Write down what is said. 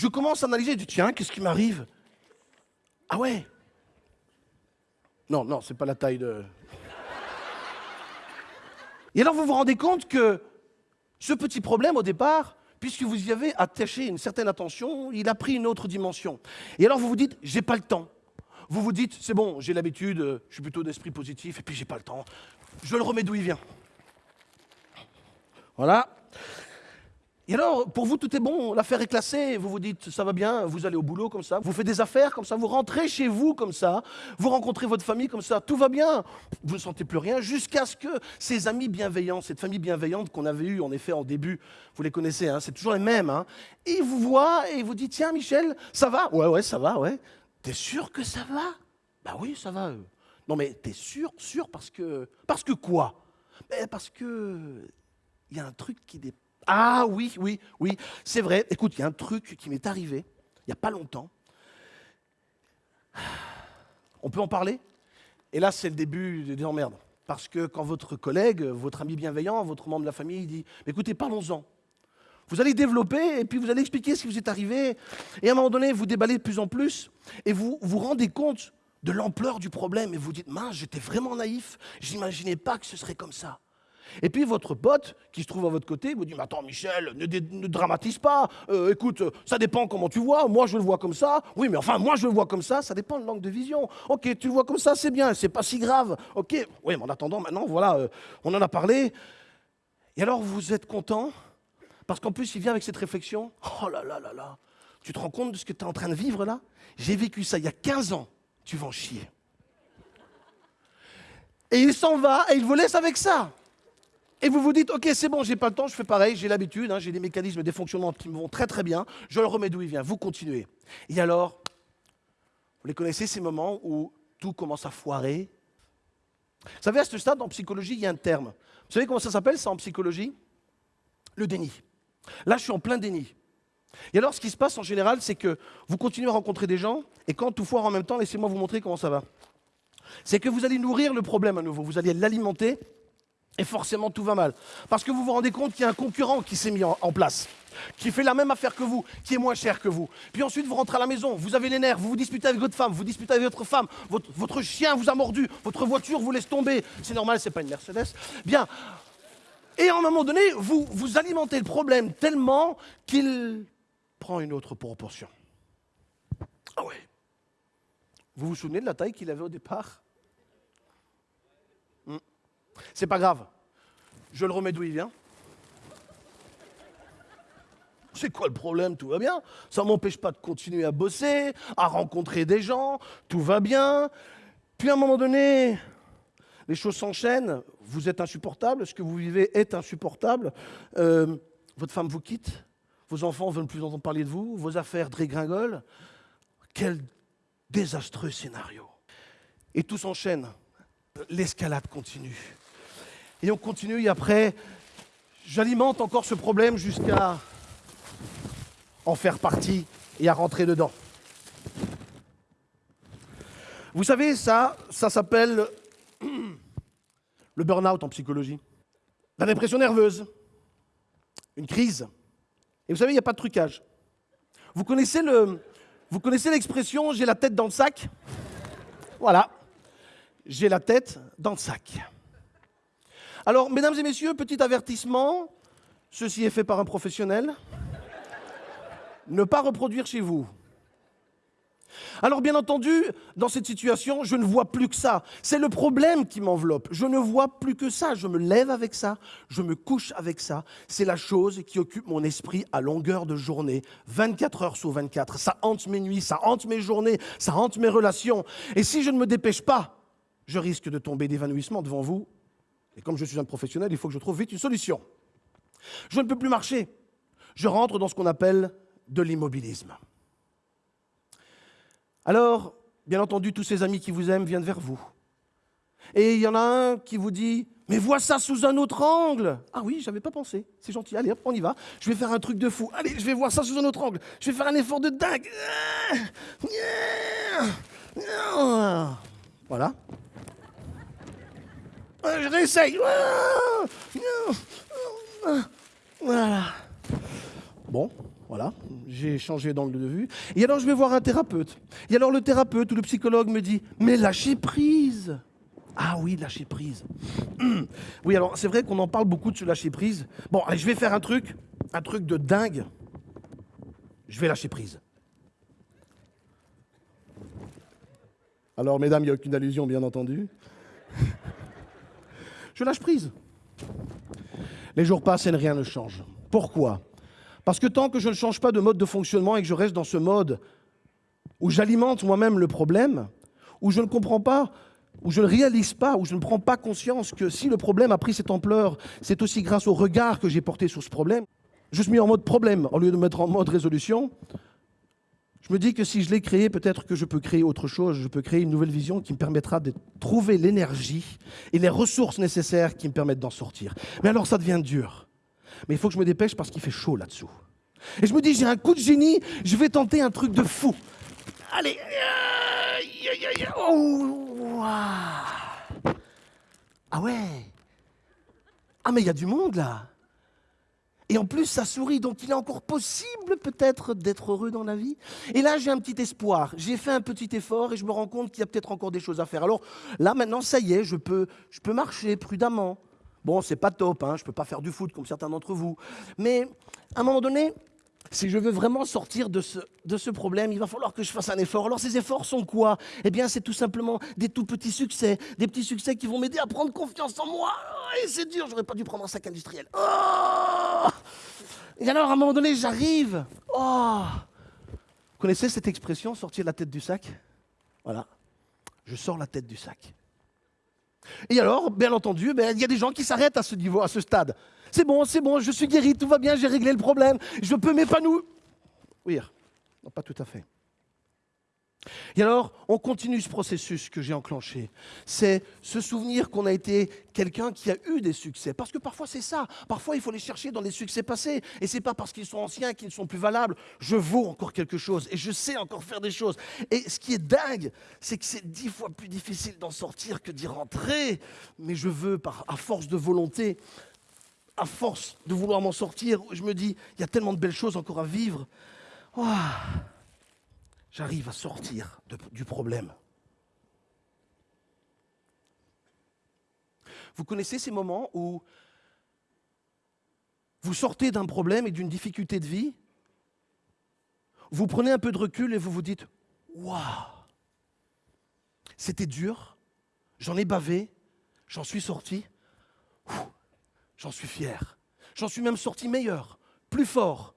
je commence à analyser, je dis, tiens, qu'est-ce qui m'arrive? Ah ouais? Non, non, c'est pas la taille de... Et alors vous vous rendez compte que ce petit problème au départ, puisque vous y avez attaché une certaine attention, il a pris une autre dimension. Et alors vous vous dites, j'ai pas le temps. Vous vous dites, c'est bon, j'ai l'habitude, je suis plutôt d'esprit positif, et puis j'ai pas le temps. Je le remets d'où il vient. Voilà. Et alors, pour vous, tout est bon, l'affaire est classée, vous vous dites, ça va bien, vous allez au boulot comme ça, vous faites des affaires comme ça, vous rentrez chez vous comme ça, vous rencontrez votre famille comme ça, tout va bien, vous ne sentez plus rien, jusqu'à ce que ces amis bienveillants, cette famille bienveillante qu'on avait eue en effet en début, vous les connaissez, hein, c'est toujours les mêmes, hein, ils vous voient et vous disent, tiens Michel, ça va? Ouais, ouais, ça va, ouais. T'es sûr que ça va? Bah oui, ça va. Non mais t'es sûr, sûr parce que... Parce que quoi? Parce que... Il y a un truc qui dépasse ah oui, oui, oui, c'est vrai. Écoute, il y a un truc qui m'est arrivé il n'y a pas longtemps. On peut en parler? Et là, c'est le début des emmerdes. Parce que quand votre collègue, votre ami bienveillant, votre membre de la famille dit Écoutez, parlons-en. Vous allez développer et puis vous allez expliquer ce qui vous est arrivé. Et à un moment donné, vous déballez de plus en plus et vous vous rendez compte de l'ampleur du problème et vous dites Mince, j'étais vraiment naïf, j'imaginais pas que ce serait comme ça. Et puis votre pote, qui se trouve à votre côté, vous dit Mais attends, Michel, ne, dramatise pas. Euh, écoute, ça dépend comment tu vois. Moi, je le vois comme ça. Oui, mais enfin, moi, je le vois comme ça. Ça dépend de l'angle de vision. Ok, tu le vois comme ça, c'est bien. C'est pas si grave. Ok. Oui, mais en attendant, maintenant, voilà, euh, on en a parlé. Et alors, vous êtes content? Parce qu'en plus, il vient avec cette réflexion Oh là là là là. Tu te rends compte de ce que tu es en train de vivre là? J'ai vécu ça il y a 15 ans. Tu vas en chier. Et il s'en va et il vous laisse avec ça. Et vous vous dites, ok, c'est bon, j'ai pas le temps, je fais pareil, j'ai l'habitude, hein, j'ai des mécanismes, des fonctionnements qui me vont très très bien, je le remets d'où il vient, vous continuez. Et alors, vous les connaissez ces moments où tout commence à foirer? Vous savez, à ce stade, en psychologie, il y a un terme. Vous savez comment ça s'appelle ça en psychologie? Le déni. Là, je suis en plein déni. Et alors, ce qui se passe en général, c'est que vous continuez à rencontrer des gens, et quand tout foire en même temps, laissez-moi vous montrer comment ça va. C'est que vous allez nourrir le problème à nouveau, vous allez l'alimenter, et forcément tout va mal. Parce que vous vous rendez compte qu'il y a un concurrent qui s'est mis en, place, qui fait la même affaire que vous, qui est moins cher que vous. Puis ensuite vous rentrez à la maison, vous avez les nerfs, vous vous disputez avec votre femme, vous disputez avec votre femme, votre, votre chien vous a mordu, votre voiture vous laisse tomber. C'est normal, c'est pas une Mercedes. Bien. Et à un moment donné, vous, vous alimentez le problème tellement qu'il prend une autre proportion. Ah ouais. Vous vous souvenez de la taille qu'il avait au départ? C'est pas grave. Je le remets d'où il vient. C'est quoi le problème? Tout va bien. Ça ne m'empêche pas de continuer à bosser, à rencontrer des gens, tout va bien. Puis à un moment donné, les choses s'enchaînent, vous êtes insupportable, ce que vous vivez est insupportable, euh, votre femme vous quitte, vos enfants veulent plus entendre parler de vous, vos affaires dégringolent. Quel désastreux scénario. Et tout s'enchaîne, l'escalade continue. Et on continue, et après, j'alimente encore ce problème jusqu'à en faire partie et à rentrer dedans. Vous savez, ça, ça s'appelle le burn-out en psychologie. La dépression nerveuse, une crise. Et vous savez, il n'y a pas de trucage. Vous connaissez le, vous connaissez l'expression j'ai la tête dans le sac? Voilà. J'ai la tête dans le sac. Alors, mesdames et messieurs, petit avertissement, ceci est fait par un professionnel. ne pas reproduire chez vous. Alors bien entendu, dans cette situation, je ne vois plus que ça. C'est le problème qui m'enveloppe. Je ne vois plus que ça. Je me lève avec ça, je me couche avec ça. C'est la chose qui occupe mon esprit à longueur de journée, 24 heures sur 24. Ça hante mes nuits, ça hante mes journées, ça hante mes relations. Et si je ne me dépêche pas, je risque de tomber d'évanouissement devant vous et comme je suis un professionnel, il faut que je trouve vite une solution. Je ne peux plus marcher. Je rentre dans ce qu'on appelle de l'immobilisme. Alors, bien entendu, tous ces amis qui vous aiment viennent vers vous. Et il y en a un qui vous dit Mais vois ça sous un autre angle Ah oui, j'avais pas pensé. C'est gentil, allez hop, on y va. Je vais faire un truc de fou. Allez, je vais voir ça sous un autre angle. Je vais faire un effort de dingue. Voilà. Je réessaye. Voilà. Bon, Voilà, j'ai changé d'angle de vue. Et alors je vais voir un thérapeute. Et alors le thérapeute ou le psychologue me dit, mais lâchez prise. Ah oui, lâcher prise. Oui, alors c'est vrai qu'on en parle beaucoup de ce lâcher prise. Bon, allez, je vais faire un truc, un truc de dingue. Je vais lâcher prise. Alors, mesdames, il n'y a aucune allusion, bien entendu. Je lâche prise. Les jours passent et rien ne change. Pourquoi? Parce que tant que je ne change pas de mode de fonctionnement et que je reste dans ce mode où j'alimente moi-même le problème, où je ne comprends pas, où je ne réalise pas, où je ne prends pas conscience que si le problème a pris cette ampleur, c'est aussi grâce au regard que j'ai porté sur ce problème, je suis mis en mode problème au lieu de me mettre en mode résolution. Je me dis que si je l'ai créé, peut-être que je peux créer autre chose, je peux créer une nouvelle vision qui me permettra de trouver l'énergie et les ressources nécessaires qui me permettent d'en sortir. Mais alors ça devient dur. Mais il faut que je me dépêche parce qu'il fait chaud là-dessous. Et je me dis, j'ai un coup de génie, je vais tenter un truc de fou. Allez. Oh, ah ouais. Ah mais il y a du monde là. Et en plus, ça sourit, donc il est encore possible peut-être d'être heureux dans la vie. Et là, j'ai un petit espoir. J'ai fait un petit effort et je me rends compte qu'il y a peut-être encore des choses à faire. Alors là, maintenant, ça y est, je peux, je peux marcher prudemment. Bon, c'est pas top, hein, je peux pas faire du foot comme certains d'entre vous. Mais à un moment donné, si je veux vraiment sortir de ce, de ce problème, il va falloir que je fasse un effort. Alors ces efforts sont quoi? Eh bien, c'est tout simplement des tout petits succès, des petits succès qui vont m'aider à prendre confiance en moi. Et c'est dur, j'aurais pas dû prendre un sac industriel. Oh Et alors, à un moment donné, j'arrive. Oh Vous connaissez cette expression, sortir la tête du sac? Voilà. Je sors la tête du sac. Et alors, bien entendu, ben, il y a des gens qui s'arrêtent à ce niveau, à ce stade. C'est bon, c'est bon, je suis guéri, tout va bien, j'ai réglé le problème, je peux m'épanouir. Oui, non, pas tout à fait. Et alors, on continue ce processus que j'ai enclenché. C'est se souvenir qu'on a été quelqu'un qui a eu des succès. Parce que parfois c'est ça. Parfois il faut les chercher dans les succès passés. Et c'est pas parce qu'ils sont anciens qu'ils ne sont plus valables. Je vaux encore quelque chose et je sais encore faire des choses. Et ce qui est dingue, c'est que c'est dix fois plus difficile d'en sortir que d'y rentrer. Mais je veux, à force de volonté, à force de vouloir m'en sortir, je me dis, il y a tellement de belles choses encore à vivre. J'arrive à sortir du problème. Vous connaissez ces moments où vous sortez d'un problème et d'une difficulté de vie, vous prenez un peu de recul et vous vous dites, waouh, c'était dur, j'en ai bavé, j'en suis sorti, J'en suis fier. J'en suis même sorti meilleur, plus fort,